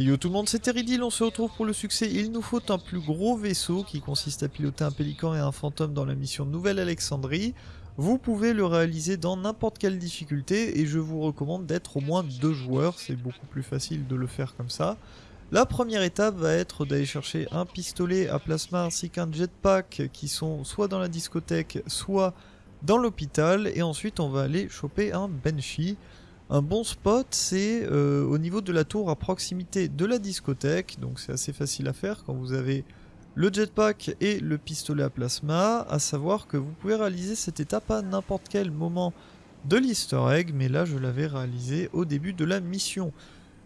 Yo tout le monde, c'est Teridil, on se retrouve pour le succès. Il nous faut un plus gros vaisseau qui consiste à piloter un pélican et un fantôme dans la mission Nouvelle-Alexandrie. Vous pouvez le réaliser dans n'importe quelle difficulté et je vous recommande d'être au moins deux joueurs, c'est beaucoup plus facile de le faire comme ça. La première étape va être d'aller chercher un pistolet à plasma ainsi qu'un jetpack qui sont soit dans la discothèque, soit dans l'hôpital. Et ensuite on va aller choper un Banshee. Un bon spot, c'est euh, au niveau de la tour à proximité de la discothèque, donc c'est assez facile à faire quand vous avez le jetpack et le pistolet à plasma, à savoir que vous pouvez réaliser cette étape à n'importe quel moment de l'easter egg, mais là je l'avais réalisé au début de la mission.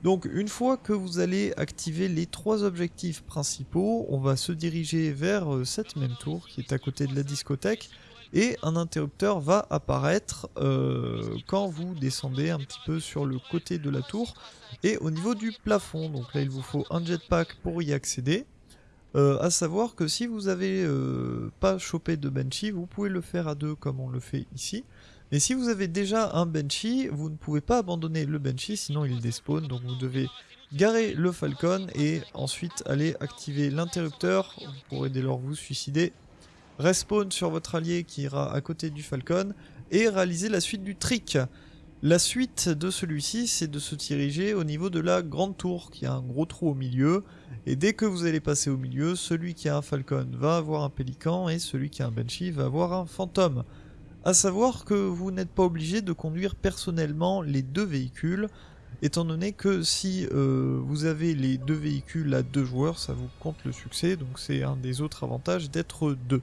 Donc une fois que vous allez activer les trois objectifs principaux, on va se diriger vers euh, cette même tour qui est à côté de la discothèque, et un interrupteur va apparaître euh, quand vous descendez un petit peu sur le côté de la tour et au niveau du plafond. Donc là il vous faut un jetpack pour y accéder. Euh, à savoir que si vous avez euh, pas chopé de Banshee, vous pouvez le faire à deux comme on le fait ici. Mais si vous avez déjà un Banshee, vous ne pouvez pas abandonner le Banshee, sinon il despawn. Donc vous devez garer le Falcon et ensuite aller activer l'interrupteur. Vous pourrez dès lors vous suicider respawn sur votre allié qui ira à côté du Falcon, et réaliser la suite du trick. La suite de celui-ci, c'est de se diriger au niveau de la grande tour, qui a un gros trou au milieu, et dès que vous allez passer au milieu, celui qui a un Falcon va avoir un Pélican, et celui qui a un Banshee va avoir un Fantôme. A savoir que vous n'êtes pas obligé de conduire personnellement les deux véhicules, étant donné que si euh, vous avez les deux véhicules à deux joueurs, ça vous compte le succès, donc c'est un des autres avantages d'être deux.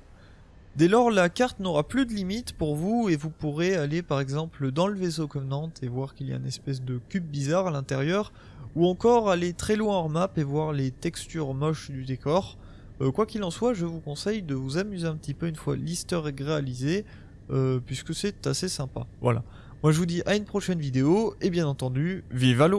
Dès lors, la carte n'aura plus de limite pour vous et vous pourrez aller par exemple dans le vaisseau Covenant et voir qu'il y a une espèce de cube bizarre à l'intérieur, ou encore aller très loin hors map et voir les textures moches du décor. Euh, quoi qu'il en soit, je vous conseille de vous amuser un petit peu une fois l'easter réalisé, euh, puisque c'est assez sympa. Voilà. Moi je vous dis à une prochaine vidéo, et bien entendu, vive à